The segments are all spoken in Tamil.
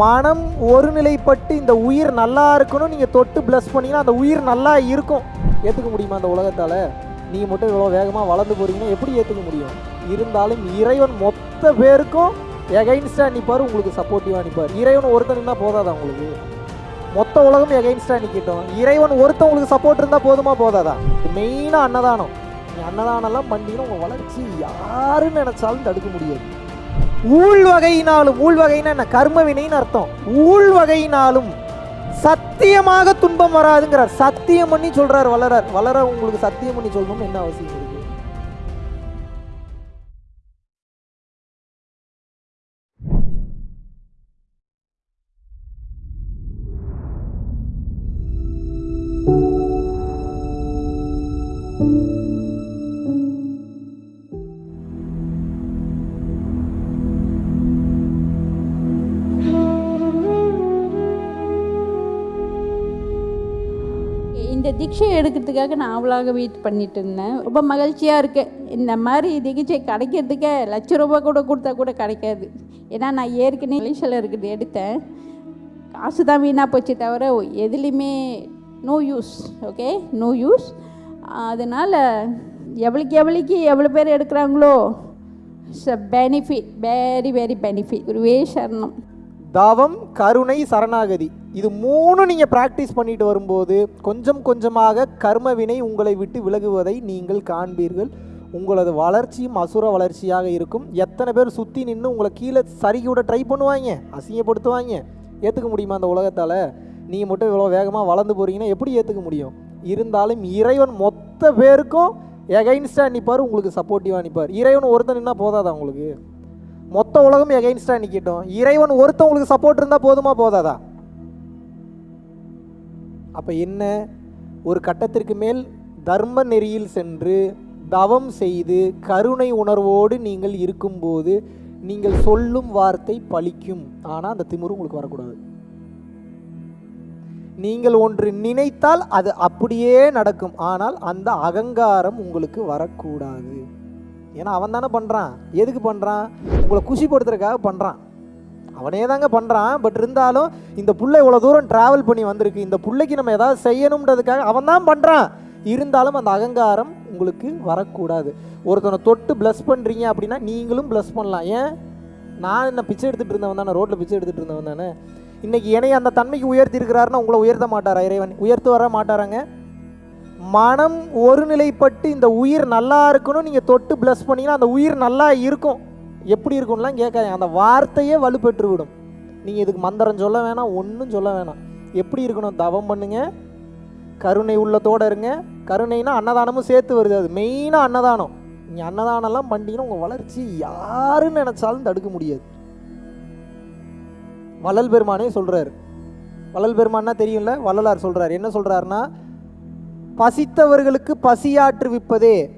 மனம் ஒருநிலைப்பட்டு இந்த உயிர் நல்லா இருக்கணும் நீங்கள் தொட்டு ப்ளஸ் பண்ணிங்கன்னா அந்த உயிர் நல்லா இருக்கும். ஏற்றுக்க முடியுமா அந்த உலகத்தால்? நீங்கள் மட்டும் இவ்வளோ வேகமாக வளர்ந்து போகிறீங்கன்னா எப்படி ஏற்றுக்க முடியும்? இருந்தாலும் இறைவன் மொத்த பேருக்கும் எகைன்ஸ்டாக நிற்பார் உங்களுக்கு சப்போர்ட்டிவாக நிற்பார் இறைவன் ஒருத்தன் இருந்தால் போதாதா உங்களுக்கு? மொத்த உலகம் எகைன்ஸ்டாக நிற்கட்டும் இறைவன் ஒருத்தன் உங்களுக்கு சப்போர்ட் இருந்தால் போதுமா போதாதா? மெயினாக அன்னதானம். நீ அன்னதானம்லாம் பண்ணிங்கன்னா உங்கள் வளர்ச்சி யாருன்னு நினச்சாலும் தடுக்க முடியாது. ஊழ்வகையினாலும் ஊழ்வகைன்னா என்ன? கர்ம வினைன்னு அர்த்தம். ஊழ்வகையினாலும் சத்தியமாக துன்பம் வராதுங்கிறார். சத்தியம் பண்ணி சொல்றார் வளரார் வளர உங்களுக்கு சத்தியம் பண்ணி சொல்லணும்னு என்ன அவசியம் தீட்சை எடுக்கிறதுக்காக நான் அவளாக வெயிட் பண்ணிட்டு இருந்தேன். ரொம்ப மகிழ்ச்சியாக இருக்கேன் இந்த மாதிரி தீட்சை கிடைக்கிறதுக்கே லட்ச ரூபாய் கூட கொடுத்தா கூட கிடைக்காது. ஏன்னா நான் ஏற்கனவே மலேசியாவில் இருக்கிறது எடுத்தேன். காசு தான் வீணாக போச்சு தவிர எதுலேயுமே no use okay no use அதனால் எவ்வளோக்கு எவ்வளோக்கு எவ்வளோ பேர் எடுக்கிறாங்களோ it's a benefit very very benefit குருவே சரணம். தவம் கருணை சரணாகதி. இது மூணு நீங்கள் ப்ராக்டிஸ் பண்ணிட்டு வரும்போது கொஞ்சம் கொஞ்சமாக கர்ம வினை உங்களை விட்டு விலகுவதை நீங்கள் காண்பீர்கள். உங்களது வளர்ச்சியும் அசுர வளர்ச்சியாக இருக்கும். எத்தனை பேர் சுற்றி நின்று உங்களை கீழே சரிக்கு விட ட்ரை பண்ணுவாங்க அசிங்கப்படுத்துவாங்க. ஏற்றுக்க முடியுமா அந்த உலகத்தால்? நீங்கள் மட்டும் இவ்வளோ வேகமாக வளர்ந்து போகிறீங்கன்னா எப்படி ஏற்றுக்க முடியும்? இருந்தாலும் இறைவன் மொத்த பேருக்கும் எகைன்ஸ்டாக நிற்பார் உங்களுக்கு சப்போர்ட்டிவாக நிற்பார் இறைவன் ஒருத்தன் நின்னா போதாதா உங்களுக்கு? மொத்த உலகம் எகைன்ஸ்டாக நிற்கட்டும் இறைவன் ஒருத்தவங்களுக்கு சப்போர்ட் இருந்தால் போதுமா போதாதா? அப்போ என்ன? ஒரு கட்டத்திற்கு மேல் தர்ம நெறியில் சென்று தவம் செய்து கருணை உணர்வோடு நீங்கள் இருக்கும்போது நீங்கள் சொல்லும் வார்த்தை பலிக்கும் ஆனால் அந்த திமிரு உங்களுக்கு வரக்கூடாது. நீங்கள் ஒன்று நினைத்தால் அது அப்படியே நடக்கும். ஆனால் அந்த அகங்காரம் உங்களுக்கு வரக்கூடாது. ஏன்னா அவன் தானே பண்ணுறான் எதுக்கு பண்ணுறான் உங்களை குஷிப்படுத்துறதுக்காக பண்ணுறான் அவனே தாங்க பண்ணுறான் பட் இருந்தாலும் இந்த பிள்ளை இவ்வளோ தூரம் ட்ராவல் பண்ணி வந்திருக்கு. இந்த பிள்ளைக்கு நம்ம ஏதாவது செய்யணுன்றதுக்காக அவன் தான் பண்ணுறான் இருந்தாலும் அந்த அகங்காரம் உங்களுக்கு வரக்கூடாது. ஒருத்தனை தொட்டு ப்ளஸ் பண்ணுறீங்க அப்படின்னா நீங்களும் ப்ளஸ் பண்ணலாம். ஏன்? நான் என்ன பிச்சை எடுத்துகிட்டு இருந்தவன் தானே? ரோட்டில் பிச்சை எடுத்துகிட்டு இருந்தவன் தானே? இன்றைக்கி என்னை அந்த தன்மைக்கு உயர்த்தி இருக்கிறாருன்னா உங்களை உயர்த்த மாட்டாரா இறைவன்? உயர்த்து வர மாட்டாராங்க? மனம் ஒருநிலைப்பட்டு இந்த உயிர் நல்லா இருக்கணும் நீங்கள் தொட்டு ப்ளஸ் பண்ணிங்கன்னா அந்த உயிர் நல்லா இருக்கும். எப்படி இருக்கும்லாம் கேட்காதீங்க. அந்த வார்த்தையே வலுப்பெற்று விடும் நீங்கள் இதுக்கு மந்திரம் சொல்ல வேணாம் ஒன்றும் சொல்ல வேணாம். எப்படி இருக்கணும்? தவம் பண்ணுங்க. கருணை உள்ளத்தோடு இருங்க. கருணைனா அன்னதானமும் சேர்த்து வருது. அது மெயினாக அன்னதானம். நீங்கள் அன்னதானம்லாம் பண்ணிங்கன்னா உங்கள் வளர்ச்சி யாருன்னு நினச்சாலும் தடுக்க முடியாது. வள்ளல் பெருமானே சொல்கிறார் வள்ளல் பெருமான்னா தெரியும்ல? வள்ளலார் சொல்கிறார் என்ன சொல்கிறாருன்னா பசித்தவர்களுக்கு பசியாற்றுவிப்பதே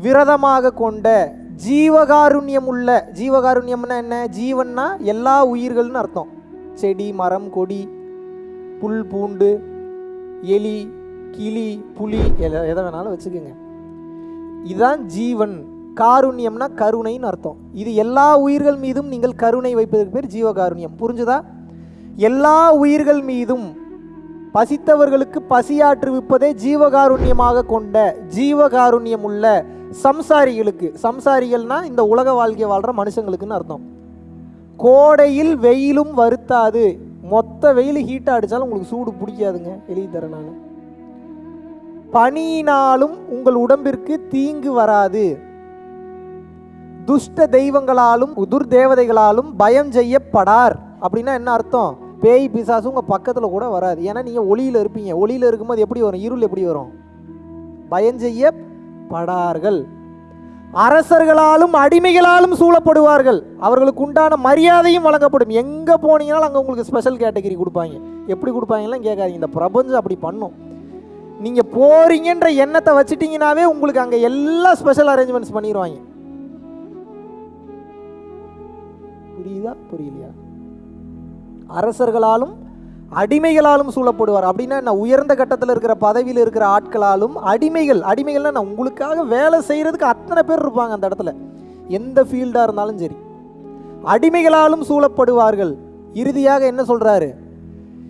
விரதமாக கொண்ட ஜீவகாருண்யம் உள்ள ஜீவகாருண்யம்னா என்ன? ஜீவன்னா எல்லா உயிர்கள்னு அர்த்தம். செடி மரம் கொடி புல் பூண்டு எலி கிளி புலி எதை எதை வேணாலும் வச்சுக்கோங்க. இதுதான் ஜீவன். காருண்யம்னா கருணைன்னு அர்த்தம். இது எல்லா உயிர்கள் மீதும் நீங்கள் கருணை வைப்பதற்கு பேர் ஜீவகாருண்யம். புரிஞ்சுதா? எல்லா உயிர்கள் மீதும் பசித்தவர்களுக்கு பசியாற்றுவிப்பதே ஜீவகாருண்யமாக கொண்ட ஜீவகாருண்யம் உள்ள சம்சாரிகளுக்கு. சம்சாரிகள்னா இந்த உலக வாழ்க்கை வாழ்கிற மனுஷங்களுக்குன்னு அர்த்தம். கோடையில் வெயிலும் வருத்தாது. மொத்த வெயில் ஹீட்டாக அடித்தாலும் உங்களுக்கு சூடு பிடிக்காதுங்க எழுதி தரேன் நான். பனியினாலும் உங்கள் உடம்பிற்கு தீங்கு வராது. துஷ்ட தெய்வங்களாலும் துர்தேவதைகளாலும் பயம் செய்யப்படார். அப்படின்னா என்ன அர்த்தம்? பேய் பிசாசு உங்கள் பக்கத்தில் கூட வராது. ஏன்னா நீங்கள் ஒளியில் இருப்பீங்க. ஒளியில் இருக்கும்போது எப்படி வரும்? இருள் எப்படி வரும்? பயம் செய்யப்படார்கள் அரசர்களாலும் அடிமைகளாலும் சூழப்படுவார்கள். அவர்களுக்கு உண்டான மரியாதையும் வழங்கப்படும். எங்கே போனீங்கனாலும் அங்கே உங்களுக்கு ஸ்பெஷல் கேட்டகரி கொடுப்பாங்க. எப்படி கொடுப்பாங்கலாம் கேட்காதீங்க. இந்த பிரபஞ்சம் அப்படி பண்ணும். நீங்கள் போகிறீங்கன்ற எண்ணத்தை வச்சுட்டீங்கனாவே உங்களுக்கு அங்கே எல்லா ஸ்பெஷல் அரேஞ்ச்மெண்ட்ஸ் பண்ணிடுவாங்க புரியுதா? புரியலையா? அரசர்களாலும் அடிமைகளாலும் சூழப்படுவார். அப்படின்னா என்ன? உயர்ந்த கட்டத்தில் இருக்கிற பதவியில் இருக்கிற ஆட்களாலும் அடிமைகள் அடிமைகள்னா நான் உங்களுக்காக வேலை செய்கிறதுக்கு அத்தனை பேர் இருப்பாங்க அந்த இடத்துல. எந்த ஃபீல்டாக இருந்தாலும் சரி. அடிமைகளாலும் சூழப்படுவார்கள். இறுதியாக என்ன சொல்கிறாரு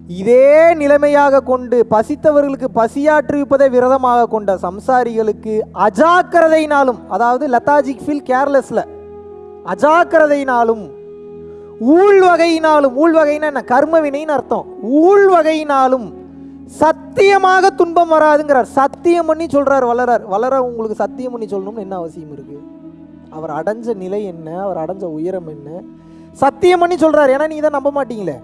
இதே நிலைமையாக கொண்டு பசித்தவர்களுக்கு பசியாற்றுவிப்பதை விரதமாக கொண்ட சம்சாரிகளுக்கு அஜாக்கிரதையினாலும் அதாவது லெத்தாஜிக் ஃபீல் கேர்லெஸில் அஜாக்கிரதையினாலும் ஊழ்வகையினாலும் ஊழ்வகைன்னா என்ன? கர்மவினைன்னு அர்த்தம். ஊழ்வகையினாலும் சத்தியமாக துன்பம் வராதுங்கிறார். சத்தியம் பண்ணி சொல்கிறார் வளரார் வளர உங்களுக்கு சத்தியம் பண்ணி சொல்லணும்னு என்ன அவசியம் இருக்கு? அவர் அடைஞ்ச நிலை என்ன? அவர் அடைஞ்ச உயரம் என்ன? சத்தியம் பண்ணி சொல்கிறார் ஏன்னா நீங்கள் தான் நம்ப மாட்டீங்களே.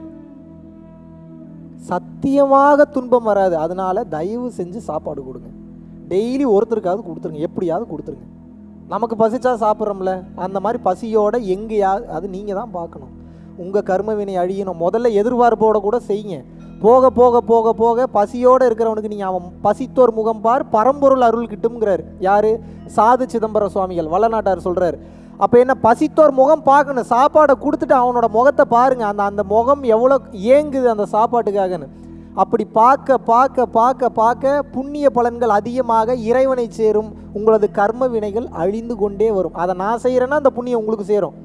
சத்தியமாக துன்பம் வராது. அதனால தயவு செஞ்சு சாப்பாடு கொடுங்க. டெய்லி ஒருத்தருக்காவது கொடுத்துருங்க. எப்படியாவது கொடுத்துருங்க. நமக்கு பசிச்சா சாப்பிட்றோம்ல. அந்த மாதிரி பசியோட எங்கேயாவது அது நீங்கள் தான் பார்க்கணும். உங்கள் கர்ம வினை அழியணும். முதல்ல எதிர்பார்ப்போட கூட செய்யுங்க. போக போக போக போக பசியோடு இருக்கிறவனுக்கு நீங்கள் அவன் பசித்தோர் முகம் பார் பரம்பொருள் அருள் கிட்டும்ங்கிறார். யார்? சாது சிதம்பர சுவாமிகள் வளநாட்டார் சொல்கிறார் அப்போ என்ன பசித்தோர் முகம் பார்க்கணும். சாப்பாடை கொடுத்துட்டு அவனோட முகத்தை பாருங்கள் அந்த அந்த முகம் எவ்வளோ ஏங்குது அந்த சாப்பாட்டுக்காகன்னு. அப்படி பார்க்க பார்க்க பார்க்க பார்க்க புண்ணிய பலன்கள் அதிகமாக இறைவனை சேரும். உங்களது கர்ம வினைகள் அழிந்து கொண்டே வரும். அதை நான் செய்கிறேன்னா அந்த புண்ணியம் உங்களுக்கு சேரும்.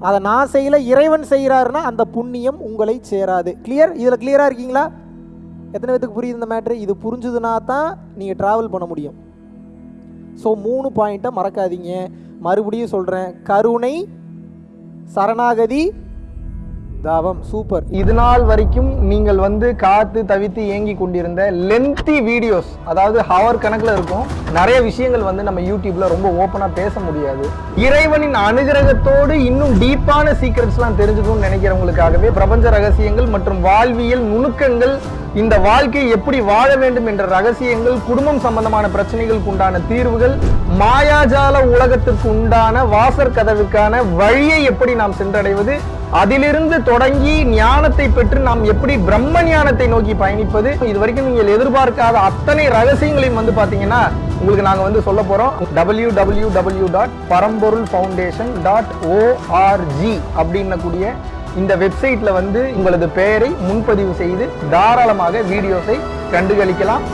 அதை நான் செய்யல இறைவன் செய்கிறாருன்னா அந்த புண்ணியம் உங்களை சேராது. கிளியர் இதில் கிளியராக இருக்கீங்களா? எத்தனை பேத்துக்கு புரியுது இந்த மேட்ரு இது புரிஞ்சுதுன்னா தான் நீங்கள் ட்ராவல் பண்ண முடியும். ஸோ மூணு பாயிண்ட்டை மறக்காதீங்க. மறுபடியும் சொல்கிறேன் கருணை சரணாகதி தாவம் சூப்பர். இது நாள் வரைக்கும் நீங்கள் வந்து காத்து தவித்து ஏங்கி கொண்டிருந்த லென்த்தி வீடியோஸ் அதாவது ஹவர் கணக்கில் இருக்கும் நிறைய விஷயங்கள் வந்து நம்ம யூடியூப்ல ரொம்ப ஓப்பனாக பேச முடியாது. இறைவனின் அனுகிரகத்தோடு இன்னும் டீப்பான சீக்ரெட்ஸ்லாம் தெரிஞ்சுக்கணும்னு நினைக்கிறவங்களுக்காகவே பிரபஞ்ச ரகசியங்கள் மற்றும் வாழ்வியல் நுணுக்கங்கள் இந்த வாழ்க்கையை எப்படி வாழ வேண்டும் என்ற ரகசியங்கள் குடும்பம் சம்பந்தமான பிரச்சனைகளுக்கு உண்டான தீர்வுகள் மாயாஜால உலகத்திற்கு உண்டான வாசற் கதவுக்கான வழியை எப்படி நாம் சென்றடைவது அதிலிருந்து தொடங்கி ஞானத்தை பெற்று நாம் எப்படி பிரம்ம ஞானத்தை நோக்கி பயணிப்பது? இது வரைக்கும் நீங்கள் எதிர்பார்க்காத அத்தனை ரகசியங்களையும் வந்து பார்த்தீங்கன்னா உங்களுக்கு நாங்கள் வந்து சொல்ல போகிறோம் W W W dot Paramporul foundation dot ORG அப்படின்னக்கூடிய இந்த வெப்சைட்டில் வந்து உங்களது பெயரை முன்பதிவு செய்து தாராளமாக வீடியோஸை கண்டுகளிக்கலாம்.